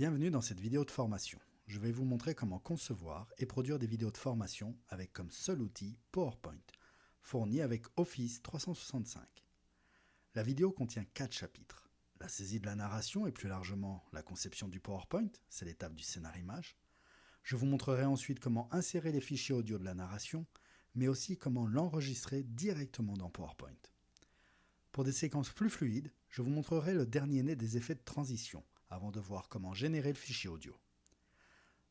Bienvenue dans cette vidéo de formation. Je vais vous montrer comment concevoir et produire des vidéos de formation avec comme seul outil PowerPoint, fourni avec Office 365. La vidéo contient 4 chapitres. La saisie de la narration et plus largement la conception du PowerPoint, c'est l'étape du scénario-image. Je vous montrerai ensuite comment insérer les fichiers audio de la narration, mais aussi comment l'enregistrer directement dans PowerPoint. Pour des séquences plus fluides, je vous montrerai le dernier né des effets de transition, avant de voir comment générer le fichier audio.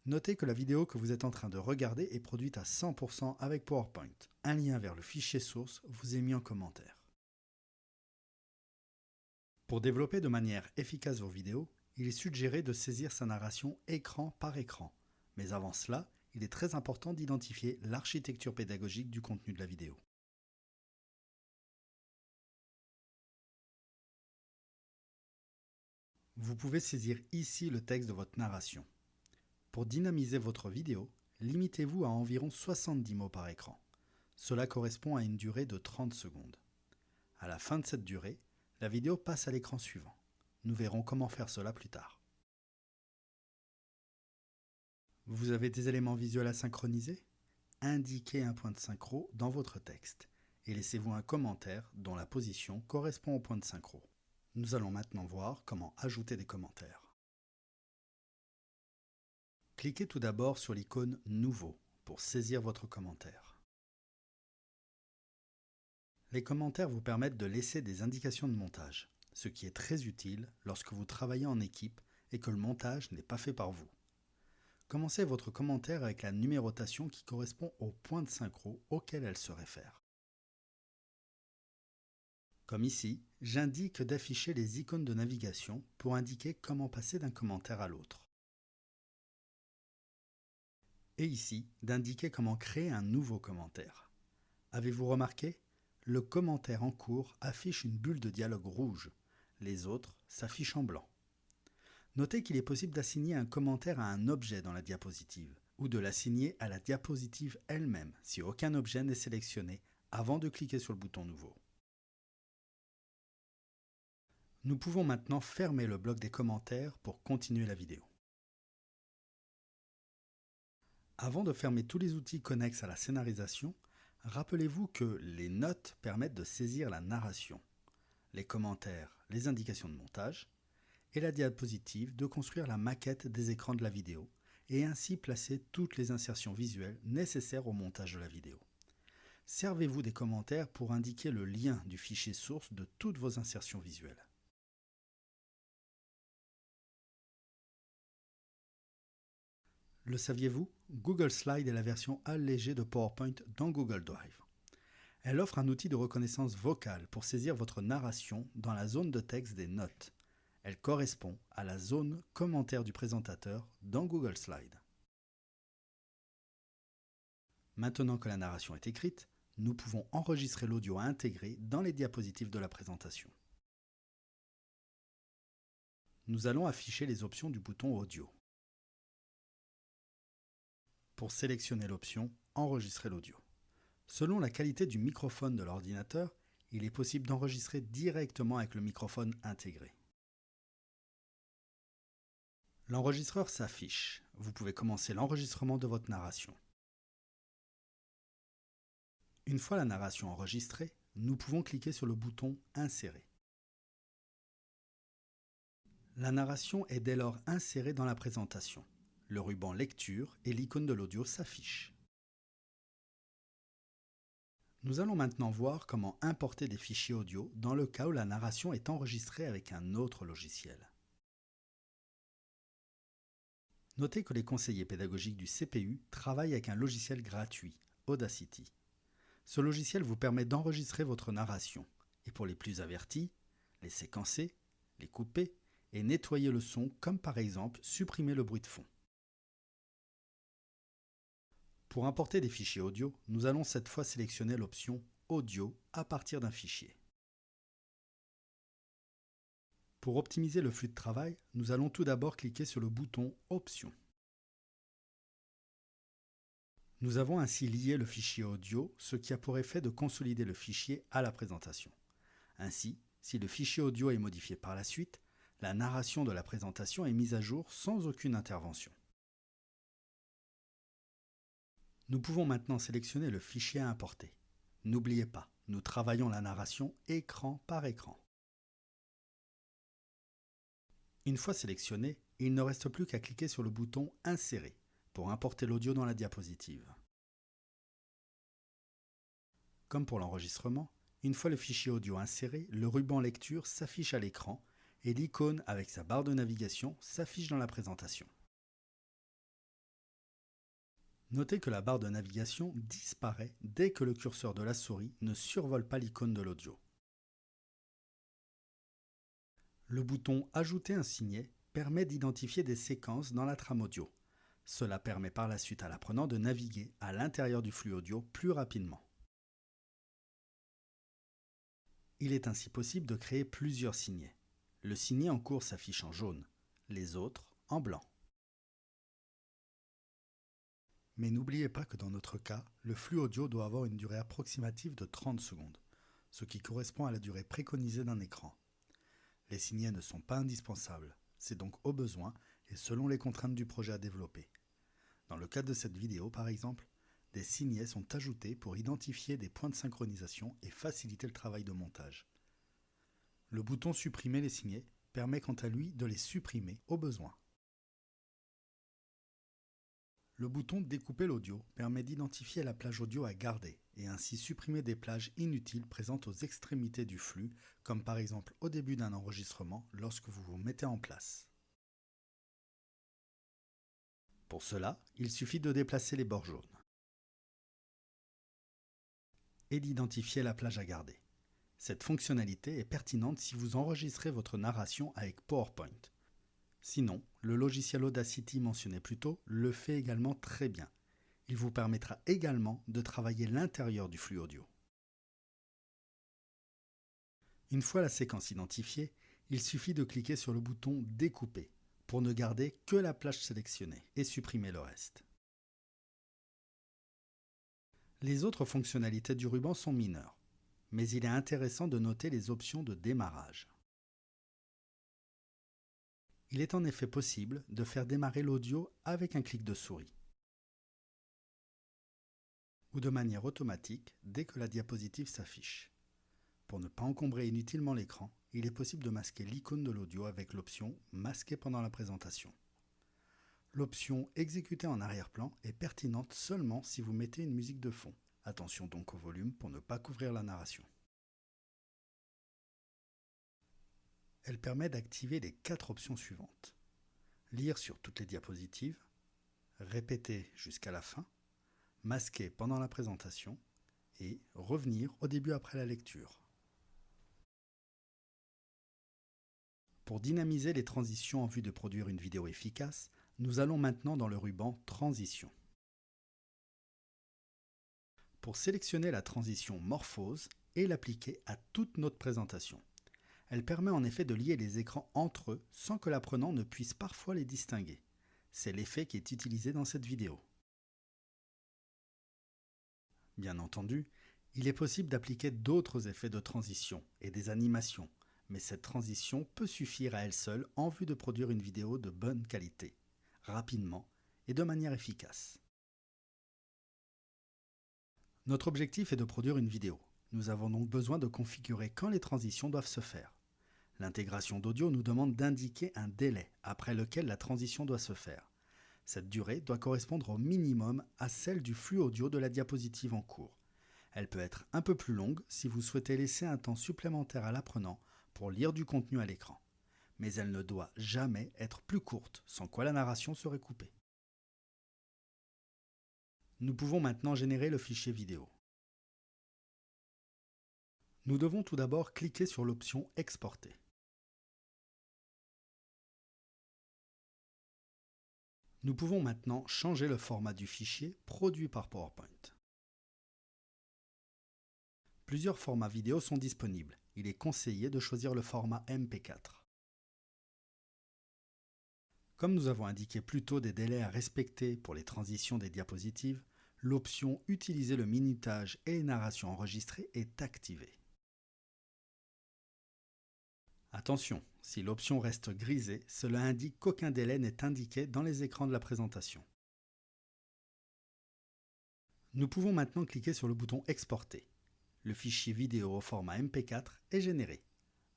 Notez que la vidéo que vous êtes en train de regarder est produite à 100% avec PowerPoint. Un lien vers le fichier source vous est mis en commentaire. Pour développer de manière efficace vos vidéos, il est suggéré de saisir sa narration écran par écran. Mais avant cela, il est très important d'identifier l'architecture pédagogique du contenu de la vidéo. Vous pouvez saisir ici le texte de votre narration. Pour dynamiser votre vidéo, limitez-vous à environ 70 mots par écran. Cela correspond à une durée de 30 secondes. À la fin de cette durée, la vidéo passe à l'écran suivant. Nous verrons comment faire cela plus tard. Vous avez des éléments visuels à synchroniser? Indiquez un point de synchro dans votre texte et laissez-vous un commentaire dont la position correspond au point de synchro. Nous allons maintenant voir comment ajouter des commentaires. Cliquez tout d'abord sur l'icône Nouveau pour saisir votre commentaire. Les commentaires vous permettent de laisser des indications de montage, ce qui est très utile lorsque vous travaillez en équipe et que le montage n'est pas fait par vous. Commencez votre commentaire avec la numérotation qui correspond au point de synchro auquel elle se réfère. Comme ici, j'indique d'afficher les icônes de navigation pour indiquer comment passer d'un commentaire à l'autre. Et ici, d'indiquer comment créer un nouveau commentaire. Avez-vous remarqué? Le commentaire en cours affiche une bulle de dialogue rouge. Les autres s'affichent en blanc. Notez qu'il est possible d'assigner un commentaire à un objet dans la diapositive, ou de l'assigner à la diapositive elle-même si aucun objet n'est sélectionné avant de cliquer sur le bouton Nouveau. Nous pouvons maintenant fermer le bloc des commentaires pour continuer la vidéo. Avant de fermer tous les outils connexes à la scénarisation, rappelez-vous que les notes permettent de saisir la narration, les commentaires, les indications de montage, et la diapositive de construire la maquette des écrans de la vidéo et ainsi placer toutes les insertions visuelles nécessaires au montage de la vidéo. Servez-vous des commentaires pour indiquer le lien du fichier source de toutes vos insertions visuelles. Le saviez-vous? Google Slide est la version allégée de PowerPoint dans Google Drive. Elle offre un outil de reconnaissance vocale pour saisir votre narration dans la zone de texte des notes. Elle correspond à la zone commentaire du présentateur dans Google Slide. Maintenant que la narration est écrite, nous pouvons enregistrer l'audio à intégrer dans les diapositives de la présentation. Nous allons afficher les options du bouton Audio pour sélectionner l'option Enregistrer l'audio. Selon la qualité du microphone de l'ordinateur, il est possible d'enregistrer directement avec le microphone intégré. L'enregistreur s'affiche. Vous pouvez commencer l'enregistrement de votre narration. Une fois la narration enregistrée, nous pouvons cliquer sur le bouton Insérer. La narration est dès lors insérée dans la présentation le ruban lecture et l'icône de l'audio s'affichent. Nous allons maintenant voir comment importer des fichiers audio dans le cas où la narration est enregistrée avec un autre logiciel. Notez que les conseillers pédagogiques du CPU travaillent avec un logiciel gratuit, Audacity. Ce logiciel vous permet d'enregistrer votre narration et pour les plus avertis, les séquencer, les couper et nettoyer le son comme par exemple supprimer le bruit de fond. Pour importer des fichiers audio, nous allons cette fois sélectionner l'option Audio à partir d'un fichier. Pour optimiser le flux de travail, nous allons tout d'abord cliquer sur le bouton Options. Nous avons ainsi lié le fichier audio, ce qui a pour effet de consolider le fichier à la présentation. Ainsi, si le fichier audio est modifié par la suite, la narration de la présentation est mise à jour sans aucune intervention. Nous pouvons maintenant sélectionner le fichier à importer. N'oubliez pas, nous travaillons la narration écran par écran. Une fois sélectionné, il ne reste plus qu'à cliquer sur le bouton « Insérer » pour importer l'audio dans la diapositive. Comme pour l'enregistrement, une fois le fichier audio inséré, le ruban lecture s'affiche à l'écran et l'icône avec sa barre de navigation s'affiche dans la présentation. Notez que la barre de navigation disparaît dès que le curseur de la souris ne survole pas l'icône de l'audio. Le bouton Ajouter un signet permet d'identifier des séquences dans la trame audio. Cela permet par la suite à l'apprenant de naviguer à l'intérieur du flux audio plus rapidement. Il est ainsi possible de créer plusieurs signets. Le signet en cours s'affiche en jaune, les autres en blanc. Mais n'oubliez pas que dans notre cas, le flux audio doit avoir une durée approximative de 30 secondes, ce qui correspond à la durée préconisée d'un écran. Les signets ne sont pas indispensables, c'est donc au besoin et selon les contraintes du projet à développer. Dans le cadre de cette vidéo par exemple, des signets sont ajoutés pour identifier des points de synchronisation et faciliter le travail de montage. Le bouton Supprimer les signets permet quant à lui de les supprimer au besoin. Le bouton Découper l'audio permet d'identifier la plage audio à garder et ainsi supprimer des plages inutiles présentes aux extrémités du flux, comme par exemple au début d'un enregistrement lorsque vous vous mettez en place. Pour cela, il suffit de déplacer les bords jaunes et d'identifier la plage à garder. Cette fonctionnalité est pertinente si vous enregistrez votre narration avec PowerPoint. Sinon, le logiciel Audacity mentionné plus tôt le fait également très bien. Il vous permettra également de travailler l'intérieur du flux audio. Une fois la séquence identifiée, il suffit de cliquer sur le bouton Découper pour ne garder que la plage sélectionnée et supprimer le reste. Les autres fonctionnalités du ruban sont mineures mais il est intéressant de noter les options de démarrage. Il est en effet possible de faire démarrer l'audio avec un clic de souris ou de manière automatique dès que la diapositive s'affiche. Pour ne pas encombrer inutilement l'écran, il est possible de masquer l'icône de l'audio avec l'option « Masquer pendant la présentation ». L'option « Exécuter en arrière-plan » est pertinente seulement si vous mettez une musique de fond. Attention donc au volume pour ne pas couvrir la narration. Elle permet d'activer les quatre options suivantes. Lire sur toutes les diapositives, répéter jusqu'à la fin, masquer pendant la présentation et revenir au début après la lecture. Pour dynamiser les transitions en vue de produire une vidéo efficace, nous allons maintenant dans le ruban Transition. Pour sélectionner la transition Morphose et l'appliquer à toute notre présentation. Elle permet en effet de lier les écrans entre eux sans que l'apprenant ne puisse parfois les distinguer. C'est l'effet qui est utilisé dans cette vidéo. Bien entendu, il est possible d'appliquer d'autres effets de transition et des animations, mais cette transition peut suffire à elle seule en vue de produire une vidéo de bonne qualité, rapidement et de manière efficace. Notre objectif est de produire une vidéo. Nous avons donc besoin de configurer quand les transitions doivent se faire. L'intégration d'audio nous demande d'indiquer un délai après lequel la transition doit se faire. Cette durée doit correspondre au minimum à celle du flux audio de la diapositive en cours. Elle peut être un peu plus longue si vous souhaitez laisser un temps supplémentaire à l'apprenant pour lire du contenu à l'écran. Mais elle ne doit jamais être plus courte, sans quoi la narration serait coupée. Nous pouvons maintenant générer le fichier vidéo. Nous devons tout d'abord cliquer sur l'option Exporter. Nous pouvons maintenant changer le format du fichier produit par PowerPoint. Plusieurs formats vidéo sont disponibles. Il est conseillé de choisir le format MP4. Comme nous avons indiqué plus tôt des délais à respecter pour les transitions des diapositives, l'option Utiliser le minutage et les narrations enregistrées est activée. Attention, si l'option reste grisée, cela indique qu'aucun délai n'est indiqué dans les écrans de la présentation. Nous pouvons maintenant cliquer sur le bouton Exporter. Le fichier vidéo au format MP4 est généré.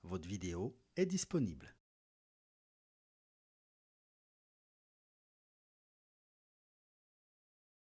Votre vidéo est disponible.